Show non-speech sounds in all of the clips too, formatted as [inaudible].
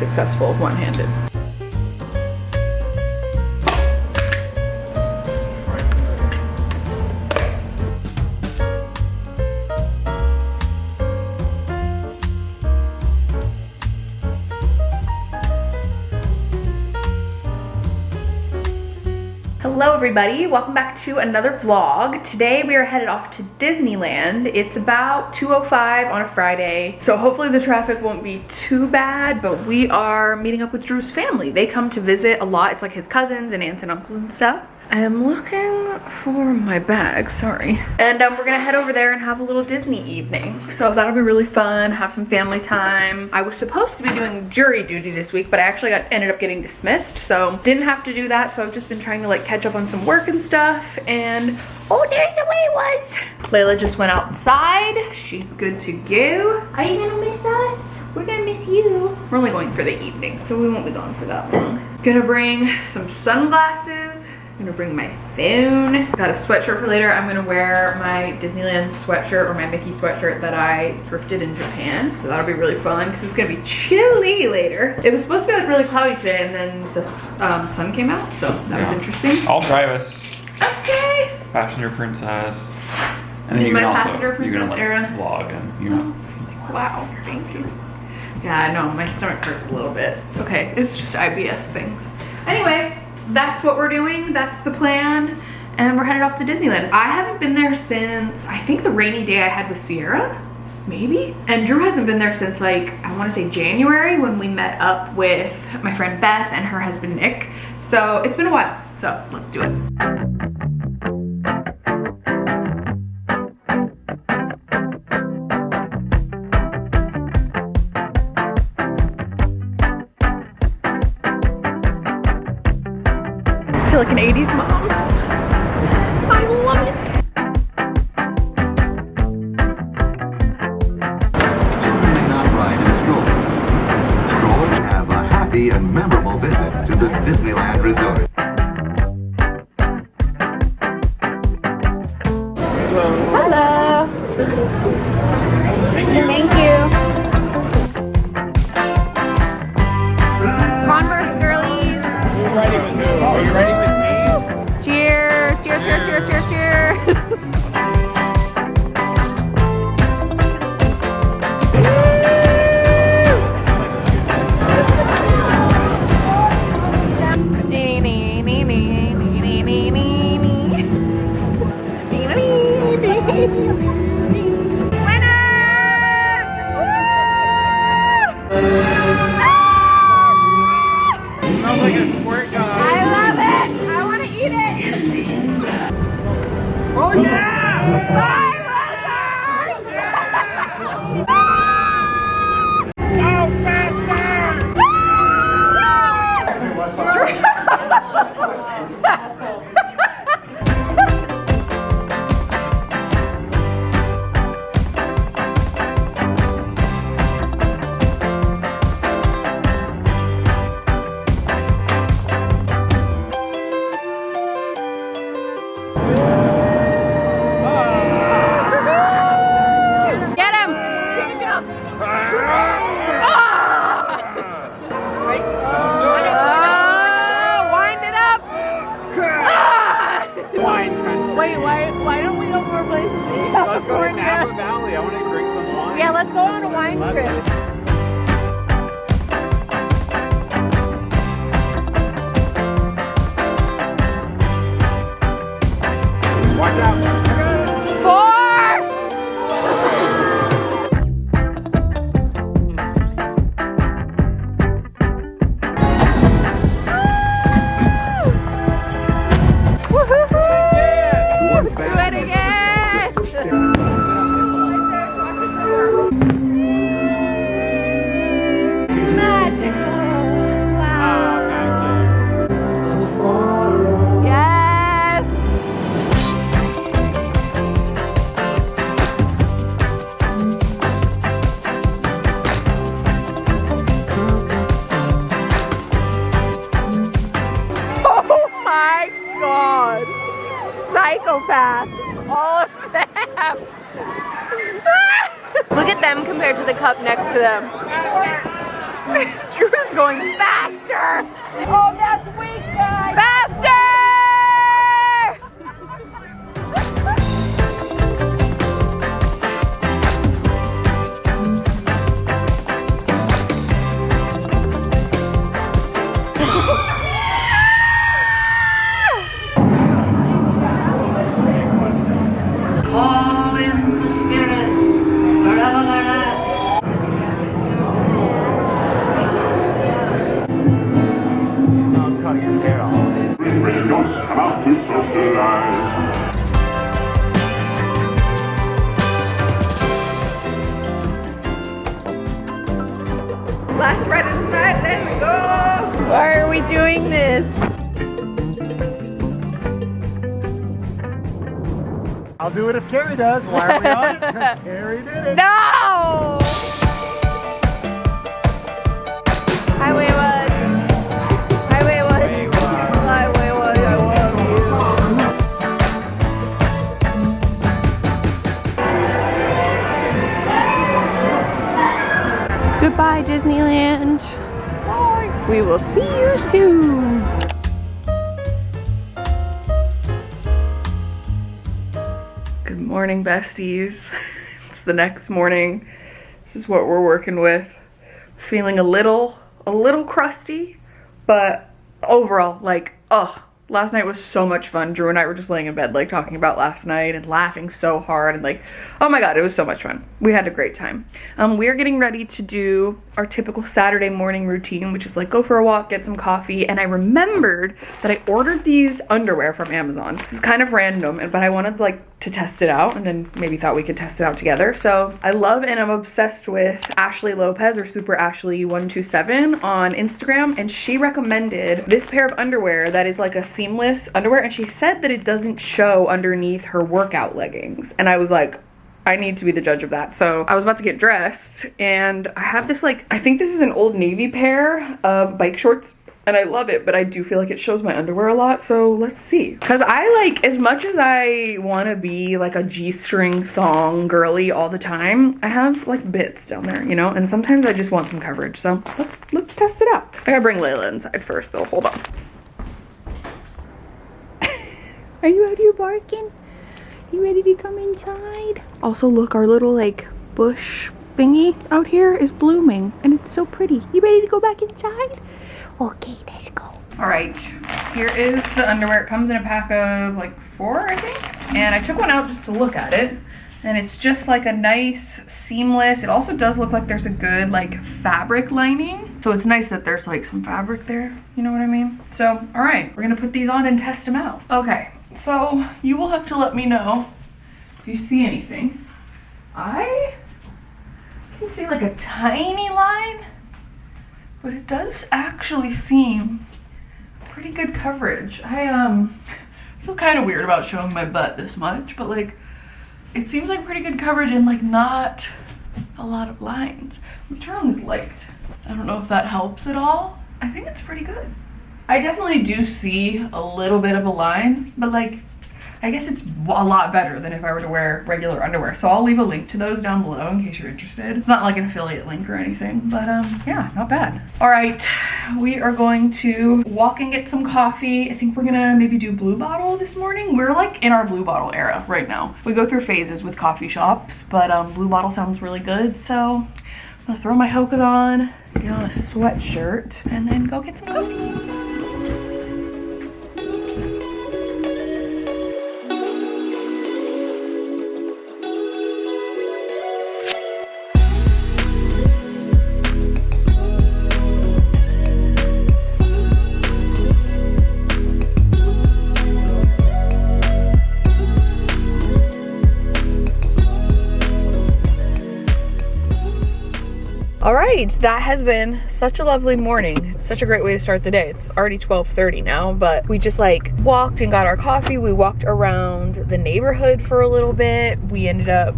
successful one-handed. Hello everybody, welcome back to another vlog. Today we are headed off to Disneyland. It's about 2.05 on a Friday, so hopefully the traffic won't be too bad, but we are meeting up with Drew's family. They come to visit a lot. It's like his cousins and aunts and uncles and stuff. I am looking for my bag, sorry. And um, we're gonna head over there and have a little Disney evening. So that'll be really fun, have some family time. I was supposed to be doing jury duty this week, but I actually got ended up getting dismissed. So didn't have to do that. So I've just been trying to like catch up on some work and stuff. And oh, there's the way it was. Layla just went outside. She's good to go. Are you gonna miss us? We're gonna miss you. We're only going for the evening, so we won't be gone for that long. Gonna bring some sunglasses I'm gonna bring my phone. Got a sweatshirt for later. I'm gonna wear my Disneyland sweatshirt or my Mickey sweatshirt that I thrifted in Japan. So that'll be really fun because it's gonna be chilly later. It was supposed to be like really cloudy today and then the um, sun came out. So that yeah. was interesting. I'll drive us. Okay. Passenger princess. And then you my can passenger also, princess like, era. Vlog and you know. Wow, thank you. Yeah, I know, my stomach hurts a little bit. It's okay, it's just IBS things. Anyway, that's what we're doing. That's the plan. And we're headed off to Disneyland. I haven't been there since, I think the rainy day I had with Sierra, maybe? And Drew hasn't been there since like, I wanna say January when we met up with my friend Beth and her husband Nick. So it's been a while, so let's do it. 80s mom. I love it. have a happy and memorable visit to the Disneyland Resort. Look at them compared to the cup next to them. [laughs] Drew's going faster. Oh, that's weak, do it if Carrie does. Why are we on it? [laughs] 'Cause Carrie did it. No! Highway was. Highway was. Highway was. I love you. Goodbye, Disneyland. Bye. We will see you soon. Morning, besties. [laughs] It's the next morning. This is what we're working with. Feeling a little, a little crusty, but overall, like, oh, last night was so much fun. Drew and I were just laying in bed, like, talking about last night and laughing so hard and like, oh my god, it was so much fun. We had a great time. Um, we're getting ready to do our typical Saturday morning routine, which is like go for a walk, get some coffee, and I remembered that I ordered these underwear from Amazon. This is kind of random, but I wanted like to test it out and then maybe thought we could test it out together. So I love and I'm obsessed with Ashley Lopez or Super Ashley 127 on Instagram and she recommended this pair of underwear that is like a seamless underwear and she said that it doesn't show underneath her workout leggings. And I was like, I need to be the judge of that. So I was about to get dressed and I have this like, I think this is an old navy pair of bike shorts and I love it, but I do feel like it shows my underwear a lot. So let's see. Cause I like, as much as I wanna be like a G-string thong girly all the time, I have like bits down there, you know? And sometimes I just want some coverage. So let's, let's test it out. I gotta bring Layla inside first though, hold on. [laughs] Are you out here barking? You ready to come inside? Also, look, our little like bush thingy out here is blooming and it's so pretty. You ready to go back inside? Okay, let's go. All right, here is the underwear. It comes in a pack of like four, I think. And I took one out just to look at it. And it's just like a nice seamless. It also does look like there's a good like fabric lining. So it's nice that there's like some fabric there. You know what I mean? So, all right, we're gonna put these on and test them out. Okay, so you will have to let me know if you see anything. I can see like a tiny line, but it does actually seem pretty good coverage. I um feel kind of weird about showing my butt this much, but like it seems like pretty good coverage and like not a lot of lines. Let me turn on this light. I don't know if that helps at all. I think it's pretty good. I definitely do see a little bit of a line, but like I guess it's a lot better than if I were to wear regular underwear. So I'll leave a link to those down below in case you're interested. It's not like an affiliate link or anything, but um, yeah, not bad. All right, we are going to walk and get some coffee. I think we're gonna maybe do Blue Bottle this morning. We're like in our Blue Bottle era right now. We go through phases with coffee shops, but um, Blue Bottle sounds really good. So I'm gonna throw my Hokas on, get on a sweatshirt, and then go get some coffee. That has been such a lovely morning. It's such a great way to start the day. It's already 12.30 now, but we just like walked and got our coffee. We walked around the neighborhood for a little bit. We ended up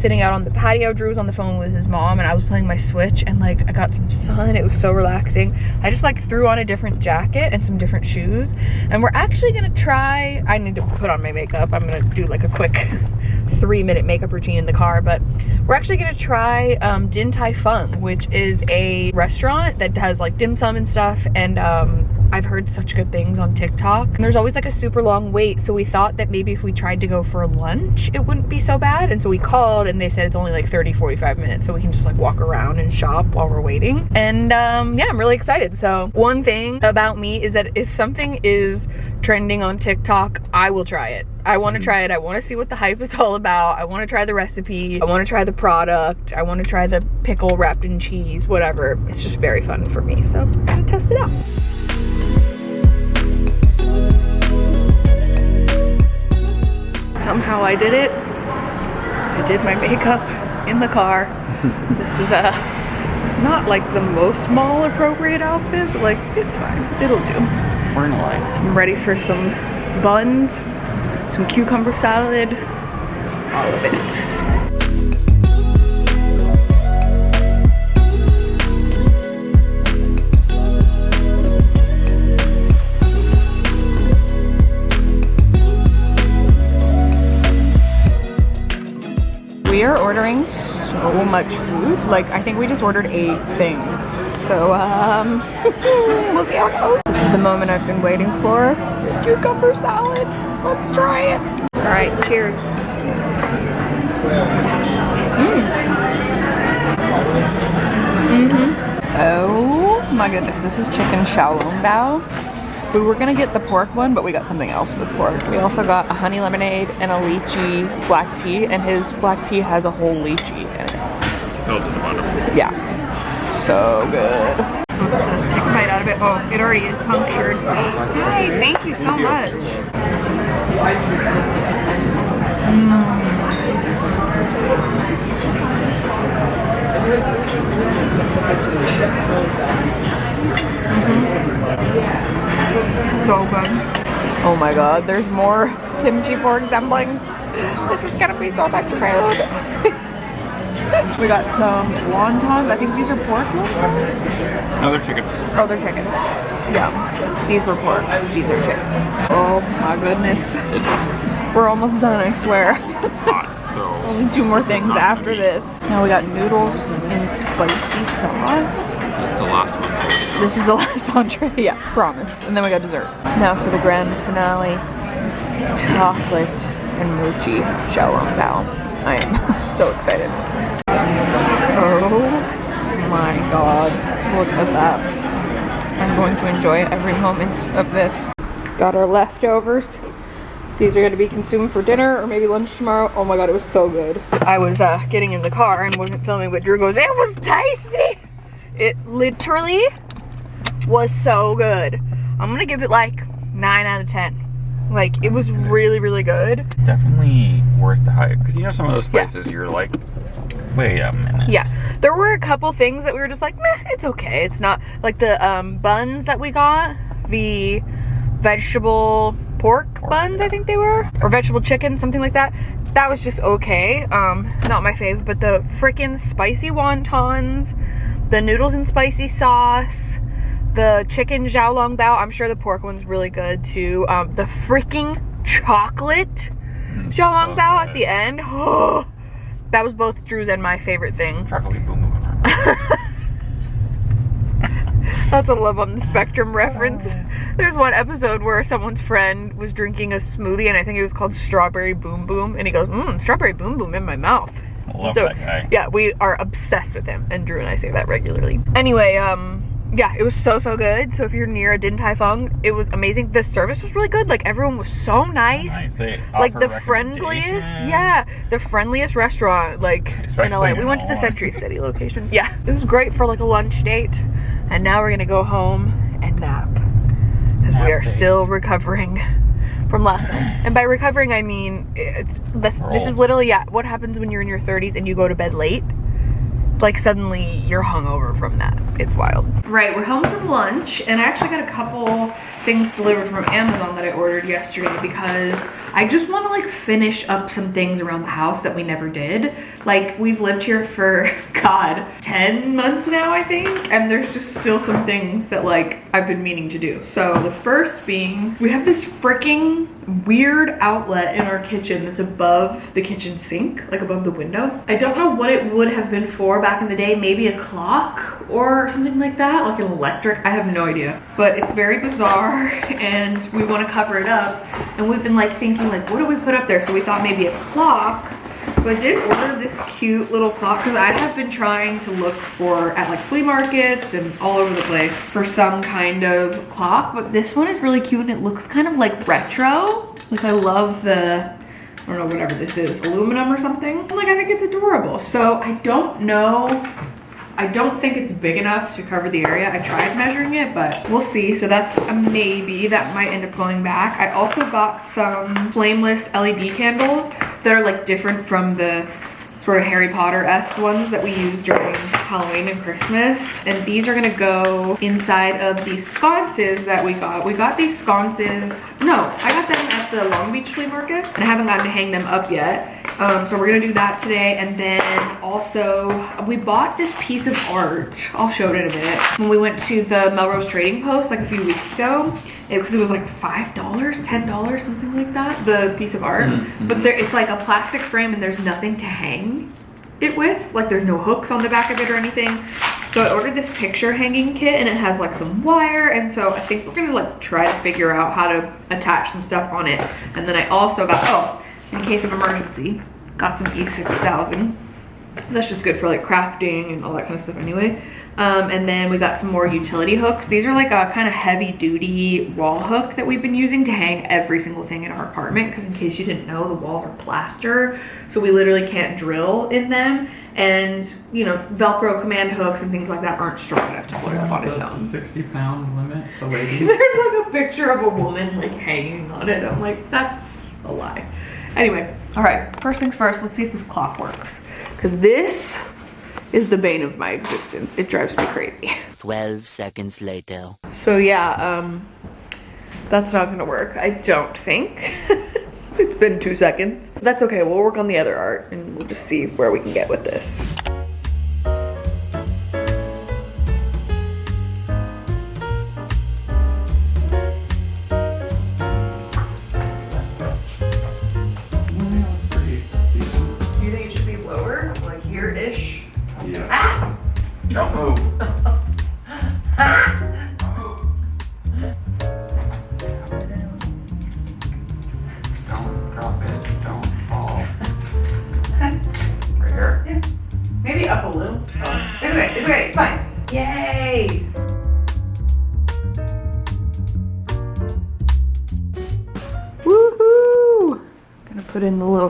sitting out on the patio. Drew was on the phone with his mom and I was playing my Switch and like I got some sun. It was so relaxing. I just like threw on a different jacket and some different shoes. And we're actually gonna try, I need to put on my makeup. I'm gonna do like a quick [laughs] three minute makeup routine in the car, but we're actually gonna try um, Din Tai Fung, which is a restaurant that has like dim sum and stuff. And um, I've heard such good things on TikTok. And there's always like a super long wait. So we thought that maybe if we tried to go for lunch, it wouldn't be so bad. And so we called and they said it's only like 30, 45 minutes. So we can just like walk around and shop while we're waiting. And um, yeah, I'm really excited. So one thing about me is that if something is trending on TikTok, I will try it. I want to try it. I want to see what the hype is [laughs] all about. I want to try the recipe. I want to try the product. I want to try the pickle wrapped in cheese, whatever. It's just very fun for me. So I'm gonna test it out. Somehow I did it. I did my makeup in the car. [laughs] this is a not like the most mall appropriate outfit, but like it's fine. It'll do. We're in a light. I'm ready for some buns, some cucumber salad, all of it. Ordering so much food. Like, I think we just ordered eight things. So, um, [laughs] we'll see how it goes. This is the moment I've been waiting for. Cucumber salad. Let's try it. All right, cheers. Mm. hmm Oh my goodness, this is chicken xiaolong bao. We were gonna get the pork one, but we got something else with pork. We also got a honey lemonade and a lychee black tea, and his black tea has a whole lychee in it. Yeah, so good. Supposed to take a bite out of it. Oh, it already is punctured. Hey, thank you so much. So good. Oh my god, there's more [laughs] kimchi pork dumplings. This is gonna be so much food. [laughs] we got some wontons. I think these are pork wontons. No, they're chicken. Oh, they're chicken. Yeah. These were pork. These are chicken. Oh my goodness. It's hot. We're almost done, I swear. It's hot. So [laughs] Only two more things after this. Now we got noodles in spicy sauce. that's the last one. This is the [laughs] last entree. [laughs] Yeah, promise. And then we got dessert. Now for the grand finale. Chocolate and mochi xiaolong bao. I am [laughs] so excited. Oh my god. Look at that. I'm going to enjoy every moment of this. Got our leftovers. These are going to be consumed for dinner or maybe lunch tomorrow. Oh my god, it was so good. I was uh, getting in the car and wasn't filming, but Drew goes, it was tasty! It literally was so good. I'm gonna give it like 9 out of 10. Like, it was really, really good. Definitely worth the hype. Because you know some of those Yeah. places you're like, wait a minute. Yeah, there were a couple things that we were just like, meh, it's okay. It's not like the um, buns that we got, the vegetable pork, Pork, buns, I think they were, or vegetable chicken, something like that. That was just okay. Um, not my fave, but the freaking spicy wontons, the noodles and spicy sauce, the chicken xiaolong bao. I'm sure the pork one's really good too. Um, the freaking chocolate xiaolong so bao at the end. Oh, that was both Drew's and my favorite thing. Chocolate boom boom. in my mouth. That's a love on the spectrum reference. There's one episode where someone's friend was drinking a smoothie and I think it was called Strawberry Boom Boom and he goes, mmm, Strawberry Boom Boom in my mouth. I Love so that guy. yeah, we are obsessed with him and Drew and I say that regularly. Anyway, um, yeah, it was so, so good. So if you're near a Din Tai Fung, it was amazing. The service was really good. Like everyone was so nice. Nice. Like the friendliest, yeah, the friendliest restaurant like in Especially LA. We in went to the Century City location. Yeah, it was great for like a lunch date. And now we're gonna go home and nap because we are day. still recovering from last night. And by recovering, I mean it's this, this is literally yeah. What happens when you're in your 30s and you go to bed late? Like suddenly you're hungover from that. It's wild. Right, we're home from lunch and I actually got a couple things delivered from Amazon that I ordered yesterday because I just want to like finish up some things around the house that we never did. Like we've lived here for [laughs] God, 10 months now I think and there's just still some things that like I've been meaning to do. So the first being we have this freaking weird outlet in our kitchen that's above the kitchen sink, like above the window. I don't know what it would have been for back in the day, maybe a clock or something like that, like an electric, I have no idea. But it's very bizarre [laughs] and we wanna cover it up. And we've been like thinking like, what do we put up there? So we thought maybe a clock so I did order this cute little clock because I have been trying to look for at like flea markets and all over the place for some kind of clock. But this one is really cute and it looks kind of like retro. Like I love the, I don't know, whatever this is, aluminum or something. Like I think it's adorable. So I don't know I don't think it's big enough to cover the area. I tried measuring it, but we'll see. So that's a maybe. That might end up going back. I also got some flameless LED candles that are like different from the sort of Harry Potter-esque ones that we use during Halloween and Christmas. And these are gonna go inside of these sconces that we got. We got these sconces, no, I got them at the Long Beach flea market and I haven't gotten to hang them up yet. Um, so we're gonna do that today. And then also, we bought this piece of art. I'll show it in a minute. When we went to the Melrose Trading Post like a few weeks ago, because it, it, was like $5, $10, something like that, the piece of art. Mm -hmm. But there, it's like a plastic frame and there's nothing to hang it with. Like there's no hooks on the back of it or anything. So I ordered this picture hanging kit and it has like some wire. And so I think we're gonna like try to figure out how to attach some stuff on it. And then I also got, oh, in case of emergency. Got some E6000. That's just good for like crafting and all that kind of stuff anyway. Um, and then we got some more utility hooks. These are like a kind of heavy duty wall hook that we've been using to hang every single thing in our apartment. Because in case you didn't know, the walls are plaster. So we literally can't drill in them. And, you know, Velcro command hooks and things like that aren't strong enough to hold it up on its own. 60 pound limit, [laughs] lady. There's like a picture of a woman like hanging on it. I'm like, that's a lie. Anyway, all right, first things first, let's see if this clock works. Because this is the bane of my existence. It drives me crazy. 12 seconds later. So yeah, um, that's not gonna work, I don't think. [laughs] it's been two seconds. That's okay, we'll work on the other art and we'll just see where we can get with this.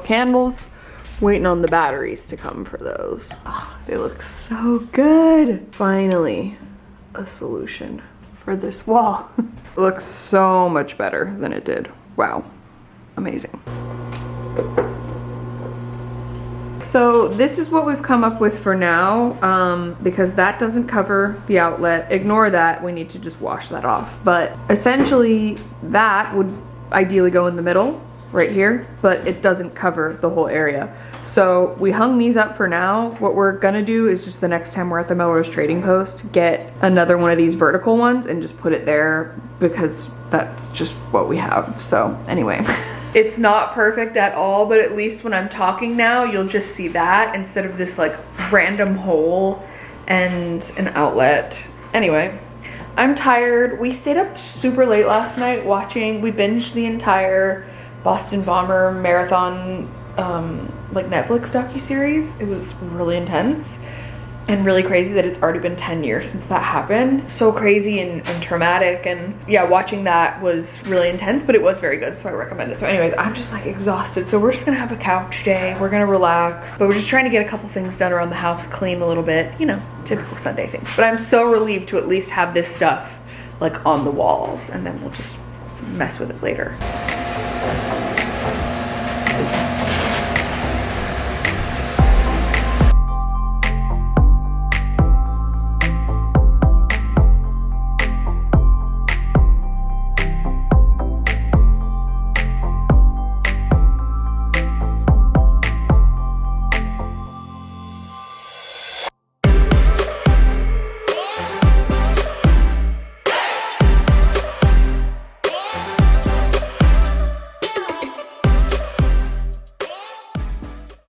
Candles. Waiting on the batteries to come for those. Oh, they look so good. Finally, a solution for this wall. [laughs] looks so much better than it did. Wow, amazing. So this is what we've come up with for now um, because that doesn't cover the outlet. Ignore that, we need to just wash that off. But essentially that would ideally go in the middle right here, but it doesn't cover the whole area. So we hung these up for now. What we're gonna do is just the next time we're at the Melrose Trading Post, get another one of these vertical ones and just put it there because that's just what we have. So anyway. [laughs] It's not perfect at all, but at least when I'm talking now, you'll just see that instead of this like random hole and an outlet. Anyway, I'm tired. We stayed up super late last night watching, we binged the entire Boston Bomber marathon um, like Netflix docu-series. It was really intense and really crazy that it's already been 10 years since that happened. So crazy and, and, traumatic and yeah, watching that was really intense, but it was very good, so I recommend it. So anyways, I'm just like exhausted. So we're just gonna have a couch day. We're gonna relax, but we're just trying to get a couple things done around the house, clean a little bit, you know, typical Sunday things. But I'm so relieved to at least have this stuff like on the walls and then we'll just mess with it later. Thank you.